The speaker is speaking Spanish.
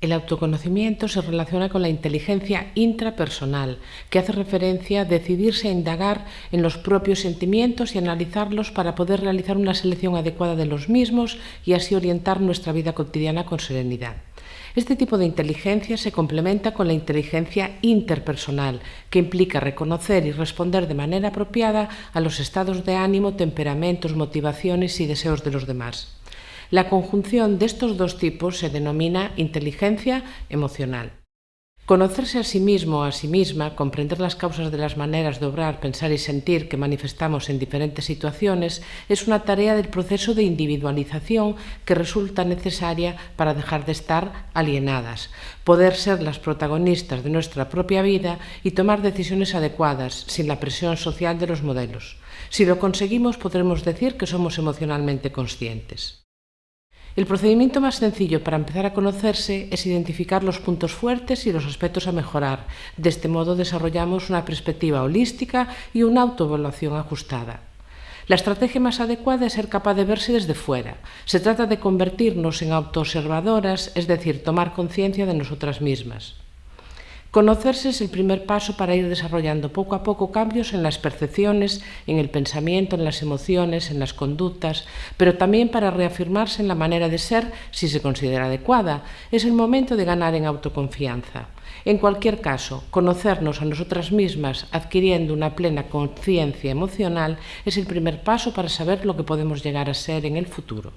El autoconocimiento se relaciona con la inteligencia intrapersonal, que hace referencia a decidirse a indagar en los propios sentimientos y analizarlos para poder realizar una selección adecuada de los mismos y así orientar nuestra vida cotidiana con serenidad. Este tipo de inteligencia se complementa con la inteligencia interpersonal, que implica reconocer y responder de manera apropiada a los estados de ánimo, temperamentos, motivaciones y deseos de los demás. La conjunción de estos dos tipos se denomina inteligencia emocional. Conocerse a sí mismo o a sí misma, comprender las causas de las maneras de obrar, pensar y sentir que manifestamos en diferentes situaciones es una tarea del proceso de individualización que resulta necesaria para dejar de estar alienadas, poder ser las protagonistas de nuestra propia vida y tomar decisiones adecuadas, sin la presión social de los modelos. Si lo conseguimos, podremos decir que somos emocionalmente conscientes. El procedimiento más sencillo para empezar a conocerse es identificar los puntos fuertes y los aspectos a mejorar. De este modo desarrollamos una perspectiva holística y una autoevaluación ajustada. La estrategia más adecuada es ser capaz de verse desde fuera. Se trata de convertirnos en autoobservadoras, es decir, tomar conciencia de nosotras mismas. Conocerse es el primer paso para ir desarrollando poco a poco cambios en las percepciones, en el pensamiento, en las emociones, en las conductas, pero también para reafirmarse en la manera de ser si se considera adecuada. Es el momento de ganar en autoconfianza. En cualquier caso, conocernos a nosotras mismas adquiriendo una plena conciencia emocional es el primer paso para saber lo que podemos llegar a ser en el futuro.